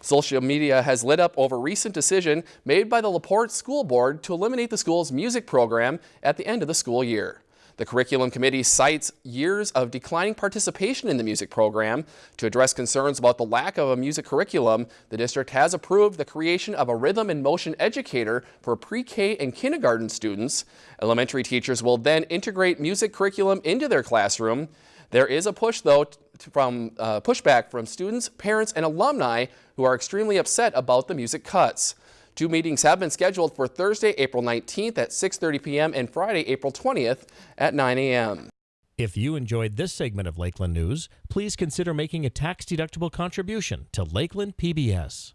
Social media has lit up over recent decision made by the LaPorte School Board to eliminate the school's music program at the end of the school year. The curriculum committee cites years of declining participation in the music program. To address concerns about the lack of a music curriculum, the district has approved the creation of a rhythm and motion educator for pre-K and kindergarten students. Elementary teachers will then integrate music curriculum into their classroom. There is a push, though, from uh, pushback from students, parents, and alumni who are extremely upset about the music cuts. Two meetings have been scheduled for Thursday, April 19th at 6.30 p.m. and Friday, April 20th at 9 a.m. If you enjoyed this segment of Lakeland News, please consider making a tax-deductible contribution to Lakeland PBS.